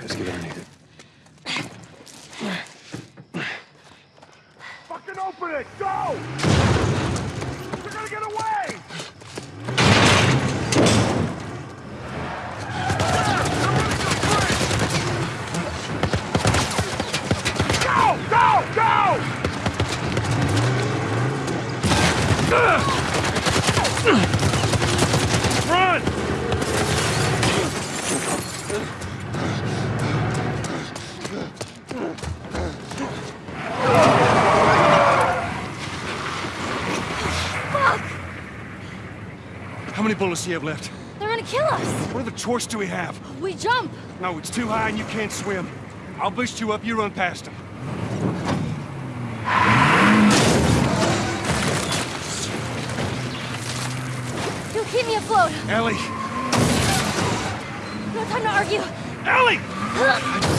let's get underneath it. Fucking open it! Go! Ah! Go! How many bullets do you have left? They're gonna kill us! What other choice do we have? We jump! No, it's too high and you can't swim. I'll boost you up, you run past them. You'll keep me afloat! Ellie! No time to argue! Ellie!